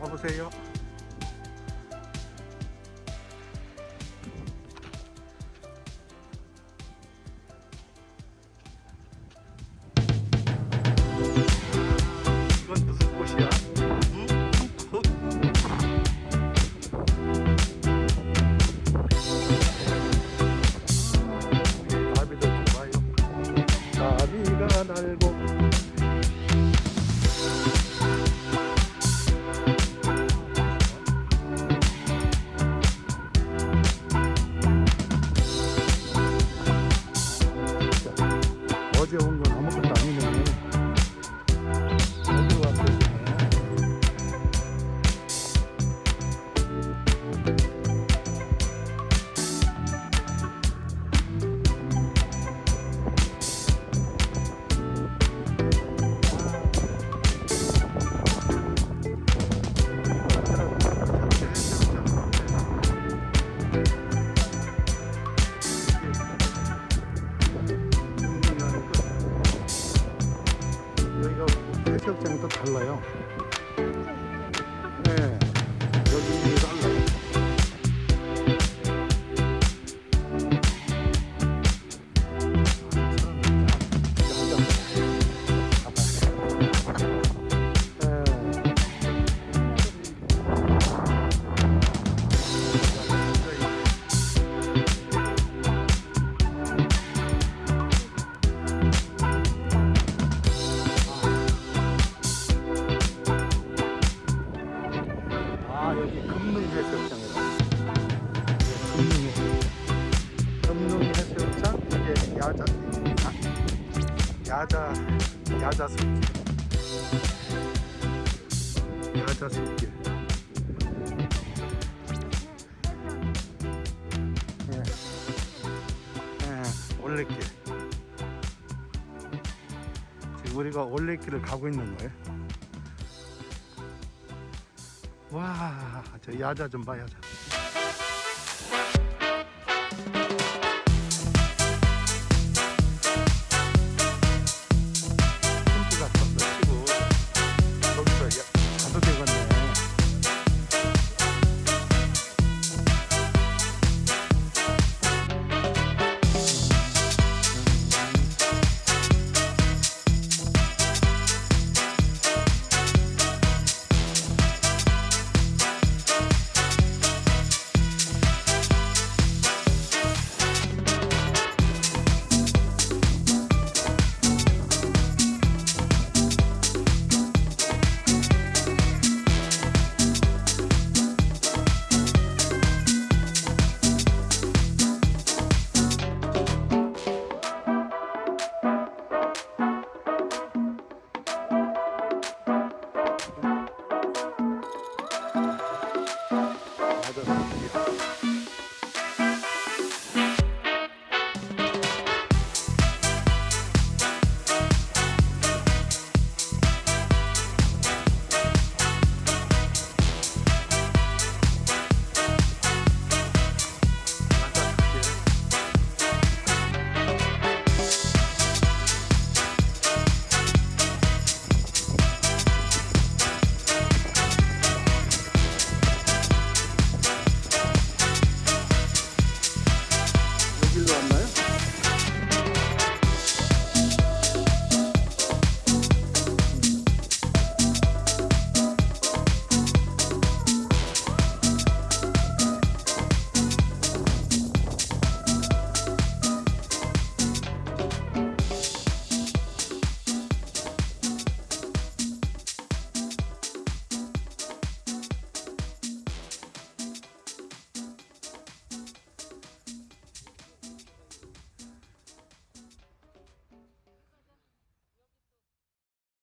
가보세요. 야자 아, 야자 야자 숲길. 야자 숲길. 예. 예, 올레길. 지금 우리가 올레길을 가고 있는 거예요. 와, 저 야자 좀 봐, 야자.